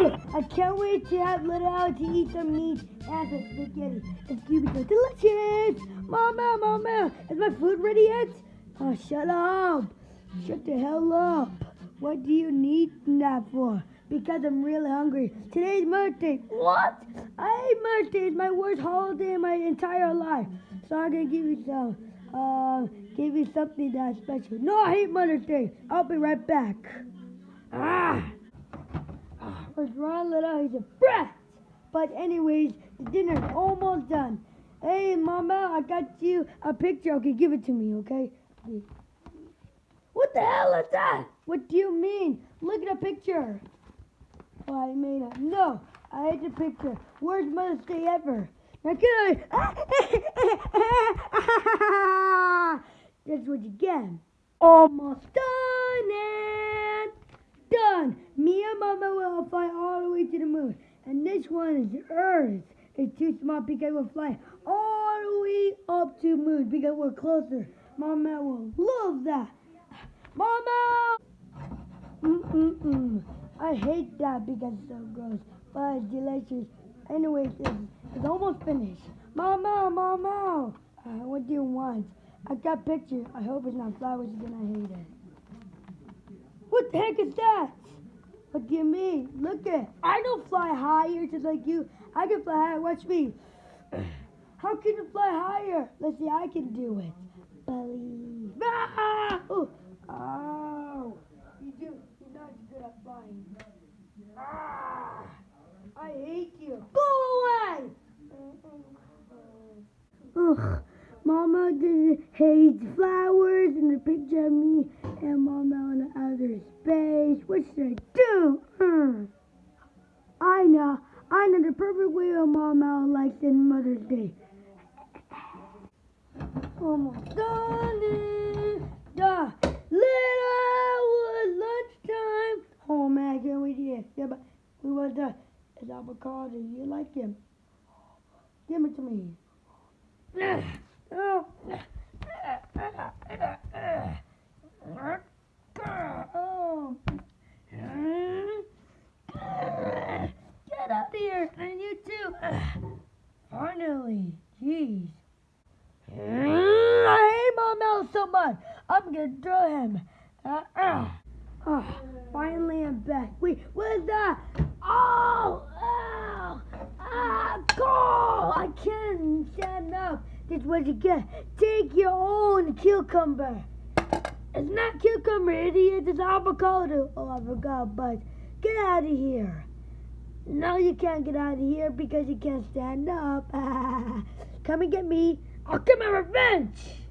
I can't wait to have little Alex eat some meat and some spaghetti. It's gonna be so delicious. Mama, mama, is my food ready yet? Oh, shut up. Shut the hell up. What do you need that for? Because I'm really hungry. Today's Mother's Day. What? I hate Mother's Day. It's my worst holiday in my entire life. So I'm gonna give you some. Uh, give you something that's special. No, I hate Mother's Day. I'll be right back. Ah! Ron Little? He's a brat. But anyways, the dinner's almost done. Hey, Mama, I got you a picture. Okay, give it to me, okay? What the hell is that? What do you mean? Look at the picture. Oh, I made it. No, I hate the picture. Worst Mother's Day ever. Now can I? That's what you get. Almost done and done. Me and Mama will fly all the way to the moon. And this one is Earth. It's too small because we'll fly all the way up to moon because we're closer. Mama will love that. Mama! Mm-mm-mm. I hate that because it's so gross, but it's delicious. Anyways, it's, it's almost finished. Mama, Mama! Uh, what do you want? I got pictures. I hope it's not flowers again. I hate it. What the heck is that? Look at me. Look at I don't fly higher just like you. I can fly higher. Watch me. How can you fly higher? Let's see. I can do it. Believe. Ah! Oh. Oh. You do. You're not good at flying. Ah. I hate you. Go away. Ugh. Mama just hates flowers and a picture of me space. What should I do? Uh. I know. I know the perfect way of Mama likes in Mother's Day. Almost done it. Little lunchtime. Oh man, I can't wait eat. Yeah, but we was done. It's avocado. You like him? Give it to me. Oh. Get up here, and you too. Finally, jeez. I hate my mouth so much. I'm gonna throw him. Uh, uh. Oh, finally I'm back. Wait, what is that? Oh, oh, ah, go! I can't stand up. This is what you get. Take your own cucumber. It's not cucumber, idiot. It's avocado. Oh, I forgot, but get out of here. No, you can't get out of here because you can't stand up. Come and get me. I'll get my revenge.